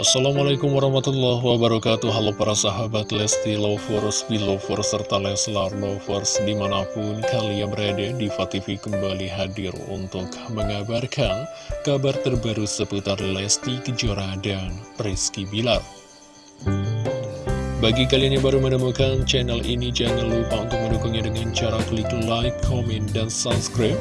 Assalamualaikum warahmatullahi wabarakatuh. Halo para sahabat Lesti Lovers, Belovers, serta Leslar Lovers Di mana pun kalian berada Diva TV kembali hadir untuk mengabarkan Kabar terbaru seputar Lesti Kejora dan Rizky Bilar bagi kalian yang baru menemukan channel ini, jangan lupa untuk mendukungnya dengan cara klik like, comment, dan subscribe.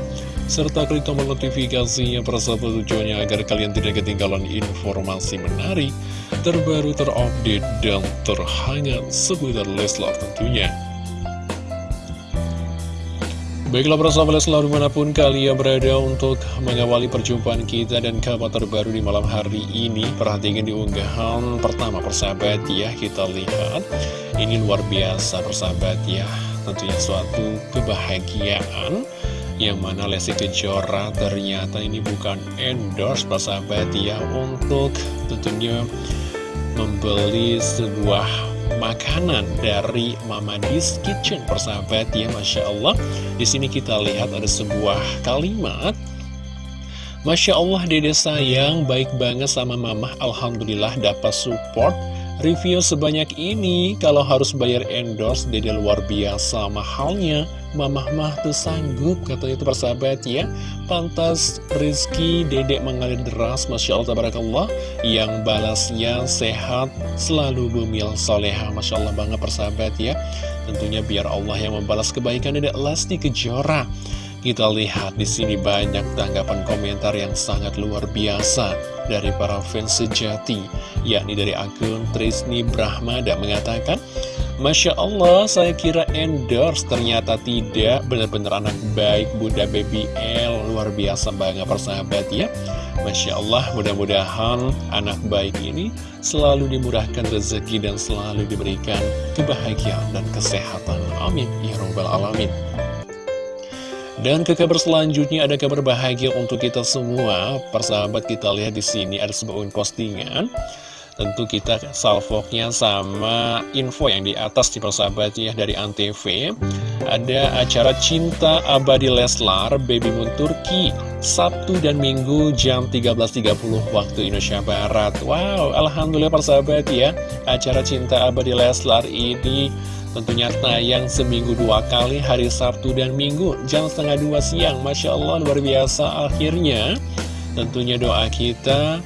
Serta klik tombol notifikasinya persahabat tujuannya agar kalian tidak ketinggalan informasi menarik, terbaru, terupdate, dan terhangat seputar Leslar tentunya. Baiklah persahabat selalu di mana pun kalian berada untuk mengawali perjumpaan kita dan kabar terbaru di malam hari ini. Perhatikan di unggahan pertama persahabat ya kita lihat. Ini luar biasa persahabat ya. Tentunya suatu kebahagiaan. Yang mana Lesti Kejora ternyata ini bukan endorse persahabat ya Untuk tentunya membeli sebuah makanan dari Mama Dis Kitchen persahabat ya Masya Allah. Di sini kita lihat ada sebuah kalimat. Masya Allah dede sayang baik banget sama Mama. Alhamdulillah dapat support Review sebanyak ini, kalau harus bayar endorse, dede luar biasa mahalnya. Mamah mah tuh sanggup, katanya itu persahabat ya. Pantas Rizky, dedek mengalir deras, Masya Allah, Tabarakallah. Yang balasnya sehat, selalu bumil soleha, Masya Allah banget persahabat ya. Tentunya biar Allah yang membalas kebaikan dedek Lesti Kejora. Kita lihat di sini banyak tanggapan komentar yang sangat luar biasa dari para fans sejati, yakni dari akun Trisni Brahmada mengatakan, Masya Allah, saya kira endorse, ternyata tidak, benar-benar anak baik Bunda Baby L, luar biasa banget persahabat ya. Masya Allah, mudah-mudahan anak baik ini selalu dimurahkan rezeki dan selalu diberikan kebahagiaan dan kesehatan. Amin. Ya Rabbal Alamin. Dan ke kabar selanjutnya ada kabar bahagia untuk kita semua. Persahabat kita lihat di sini ada sebuah postingan. Tentu kita salvoknya sama info yang di atas di persahabat ya dari Antv. Ada acara Cinta Abadi Leslar Baby Moon Turki Sabtu dan Minggu jam 13.30 waktu Indonesia Barat. Wow, alhamdulillah persahabat ya. Acara Cinta Abadi Leslar ini Tentunya tayang seminggu dua kali hari Sabtu dan Minggu jam setengah dua siang. Masya Allah luar biasa akhirnya. Tentunya doa kita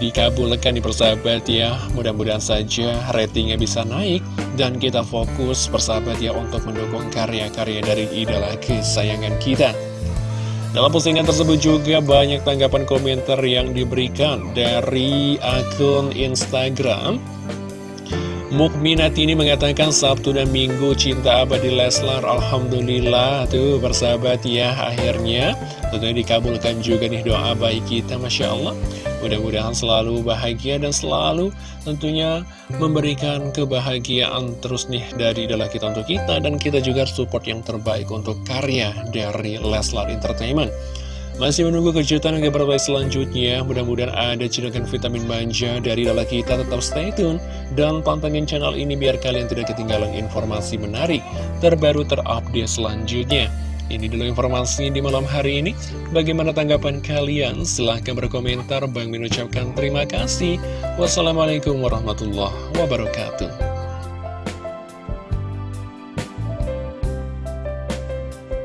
dikabulkan di persahabat ya. Mudah-mudahan saja ratingnya bisa naik Dan kita fokus persahabat ya untuk mendukung karya-karya dari idola kesayangan kita. Dalam postingan tersebut juga banyak tanggapan komentar yang diberikan dari akun Instagram Mukminat ini mengatakan Sabtu dan Minggu cinta abadi Leslar Alhamdulillah. Tuh bersahabat ya akhirnya. Tentunya dikabulkan juga nih doa baik kita Masya Allah. Mudah-mudahan selalu bahagia dan selalu tentunya memberikan kebahagiaan terus nih dari idola kita untuk kita dan kita juga support yang terbaik untuk karya dari Leslar Entertainment masih menunggu kejutan yang baik selanjutnya, mudah-mudahan ada cedokan vitamin manja dari dala kita, tetap stay tune. Dan pantengin channel ini biar kalian tidak ketinggalan informasi menarik, terbaru terupdate selanjutnya. Ini dulu informasi di malam hari ini. Bagaimana tanggapan kalian? Silahkan berkomentar. Bang mengucapkan terima kasih. Wassalamualaikum warahmatullahi wabarakatuh.